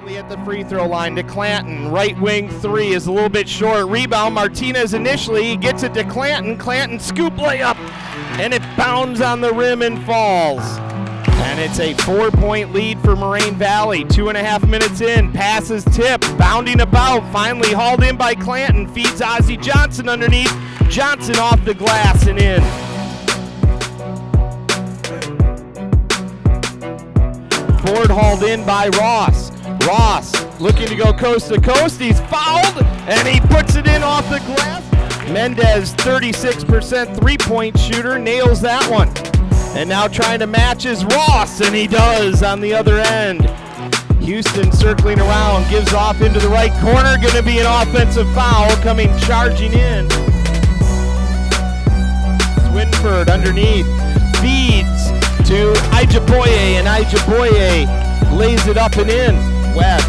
Riley at the free throw line to Clanton. Right wing three is a little bit short. Rebound. Martinez initially gets it to Clanton. Clanton scoop layup, and it bounds on the rim and falls. And it's a four point lead for Moraine Valley. Two and a half minutes in. Passes tip. Bounding about. Finally hauled in by Clanton. Feeds Ozzie Johnson underneath. Johnson off the glass and in. Ford hauled in by Ross. Ross looking to go coast to coast. He's fouled and he puts it in off the glass. Mendez, 36% three point shooter, nails that one. And now trying to match is Ross, and he does on the other end. Houston circling around, gives off into the right corner. Going to be an offensive foul coming charging in. Swinford underneath, feeds to Ijaboye, and Ijaboye lays it up and in. Webb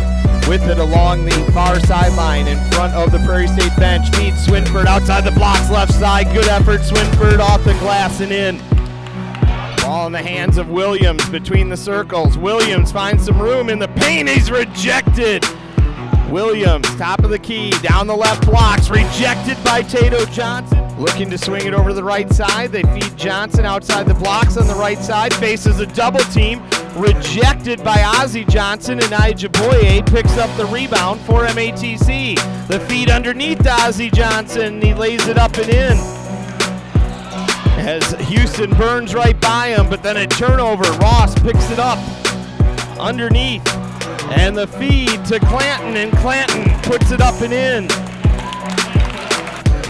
with it along the far sideline in front of the Prairie State bench. Feeds Swinford outside the blocks, left side. Good effort. Swinford off the glass and in. Ball in the hands of Williams between the circles. Williams finds some room in the paint. He's rejected. Williams, top of the key, down the left blocks, rejected by Tato Johnson. Looking to swing it over to the right side. They feed Johnson outside the blocks on the right side. Faces a double team. Rejected by Ozzie Johnson, and Ijaboye picks up the rebound for MATC. The feed underneath Ozzie Johnson. He lays it up and in. As Houston burns right by him, but then a turnover. Ross picks it up underneath. And the feed to Clanton, and Clanton puts it up and in.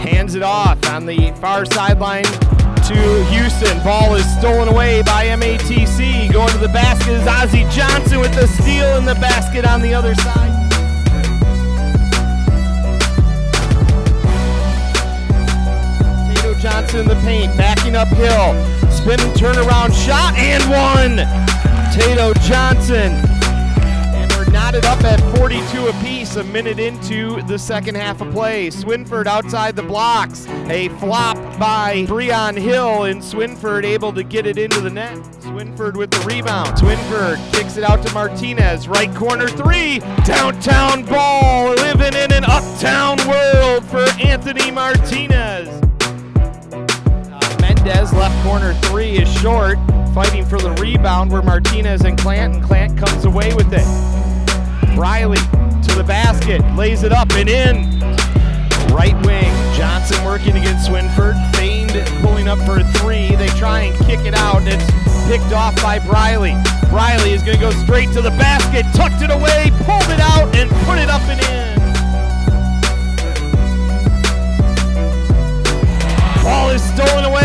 Hands it off on the far sideline to Houston. Ball is stolen away by MATC. Going to the basket is Ozzie Johnson with the steal in the basket on the other side. Tato Johnson in the paint, backing uphill. Spinning turnaround shot and one. Tato Johnson. And knotted up at 42 apiece, a minute into the second half of play. Swinford outside the blocks. A flop by Breon Hill, and Swinford able to get it into the net. Swinford with the rebound. Swinford kicks it out to Martinez. Right corner three. Downtown ball. Living in an uptown world for Anthony Martinez. Uh, Mendez left corner three is short. Fighting for the rebound where Martinez and Clanton. Clant comes away with it. Riley to the basket, lays it up and in. Right wing, Johnson working against Swinford. Feigned pulling up for a three. They try and kick it out, and it's picked off by Briley. Briley is going to go straight to the basket, tucked it away, pulled it out, and put it up and in. Ball is stolen away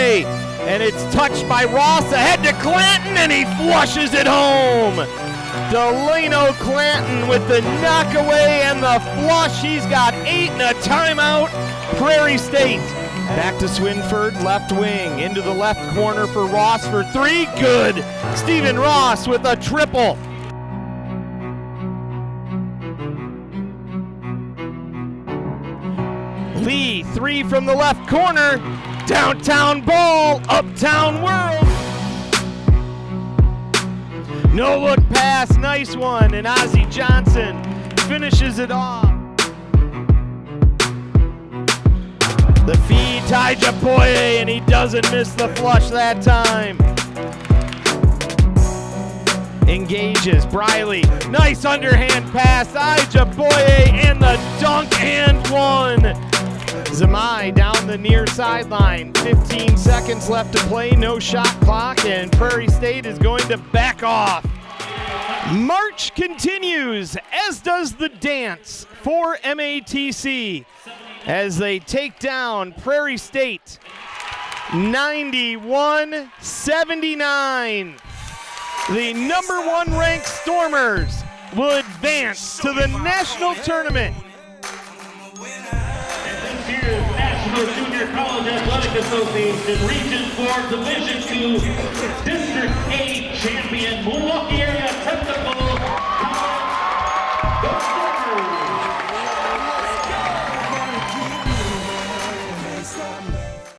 away, and it's touched by Ross ahead to Clanton, and he flushes it home. Delano Clanton with the knockaway and the flush. He's got eight and a timeout. Prairie State. Back to Swinford, left wing, into the left corner for Ross for three. Good. Stephen Ross with a triple. Lee, three from the left corner. Downtown ball, uptown world. No look pass, nice one, and Ozzie Johnson finishes it off. The feed, to Ijaboye, and he doesn't miss the flush that time. Engages, Briley, nice underhand pass, Ijaboye, and the dunk and one. Zamai down the near sideline. 15 seconds left to play, no shot clock, and Prairie State is going to back off. March continues, as does the dance for MATC as they take down Prairie State 91 79. The number one ranked Stormers will advance to the national tournament. National Junior College Athletic Association Region 4 Division 2 District 8 champion Milwaukee Area